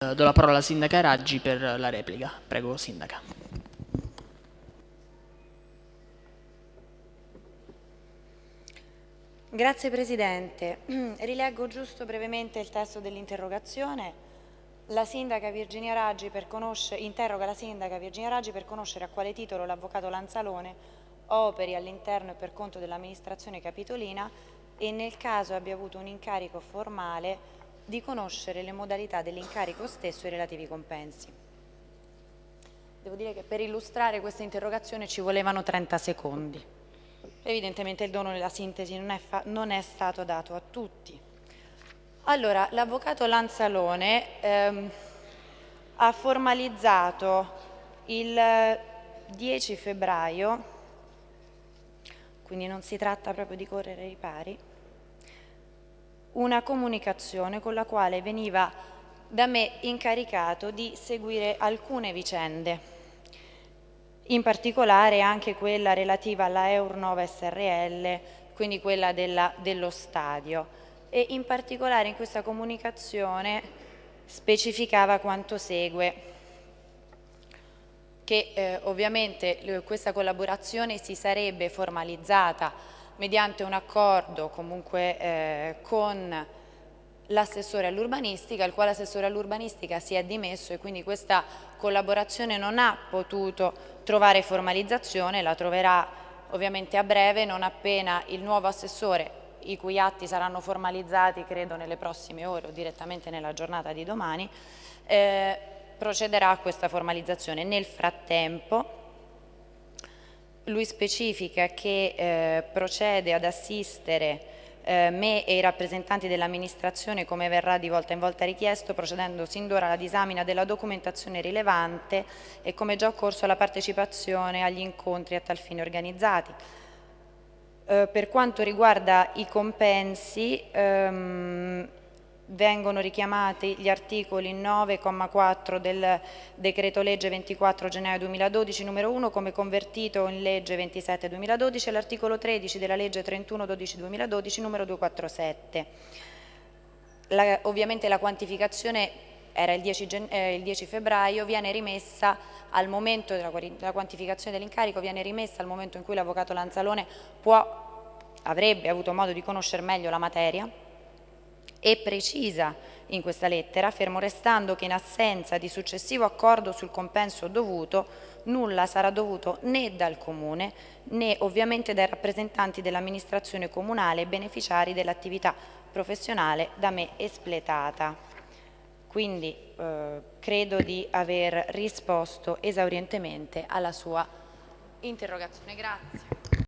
Eh, do la parola alla sindaca Raggi per la replica. Prego, sindaca. Grazie Presidente. Rileggo giusto brevemente il testo dell'interrogazione. La sindaca Virginia Raggi interroga la sindaca Virginia Raggi per conoscere a quale titolo l'avvocato Lanzalone operi all'interno e per conto dell'amministrazione capitolina e nel caso abbia avuto un incarico formale di conoscere le modalità dell'incarico stesso e i relativi compensi. Devo dire che per illustrare questa interrogazione ci volevano 30 secondi. Evidentemente il dono della sintesi non è, non è stato dato a tutti. Allora, l'avvocato Lanzalone ehm, ha formalizzato il 10 febbraio, quindi non si tratta proprio di correre ai pari, una comunicazione con la quale veniva da me incaricato di seguire alcune vicende, in particolare anche quella relativa alla Eurnova SRL, quindi quella della, dello stadio. E in particolare in questa comunicazione specificava quanto segue che eh, ovviamente questa collaborazione si sarebbe formalizzata mediante un accordo comunque eh, con l'assessore all'urbanistica, il quale assessore all'urbanistica si è dimesso e quindi questa collaborazione non ha potuto trovare formalizzazione, la troverà ovviamente a breve, non appena il nuovo assessore, i cui atti saranno formalizzati credo nelle prossime ore o direttamente nella giornata di domani, eh, procederà a questa formalizzazione. Nel frattempo lui specifica che eh, procede ad assistere eh, me e i rappresentanti dell'amministrazione come verrà di volta in volta richiesto procedendo sin d'ora alla disamina della documentazione rilevante e come già occorso alla partecipazione agli incontri a tal fine organizzati. Eh, per quanto riguarda i compensi ehm, vengono richiamati gli articoli 9,4 del decreto legge 24 gennaio 2012 numero 1 come convertito in legge 27 2012 e l'articolo 13 della legge 31 12 2012 numero 247. La, ovviamente la quantificazione era il 10, eh, il 10, febbraio, viene rimessa al momento della, quantificazione dell'incarico, viene rimessa al momento in cui l'avvocato Lanzalone può, avrebbe avuto modo di conoscere meglio la materia, e precisa in questa lettera, fermo restando che in assenza di successivo accordo sul compenso dovuto, nulla sarà dovuto né dal Comune né ovviamente dai rappresentanti dell'amministrazione comunale beneficiari dell'attività professionale da me espletata. Quindi eh, credo di aver risposto esaurientemente alla sua interrogazione. Grazie.